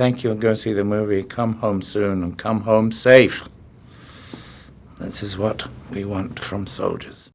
Thank you and go see the movie. Come home soon and come home safe. This is what we want from soldiers.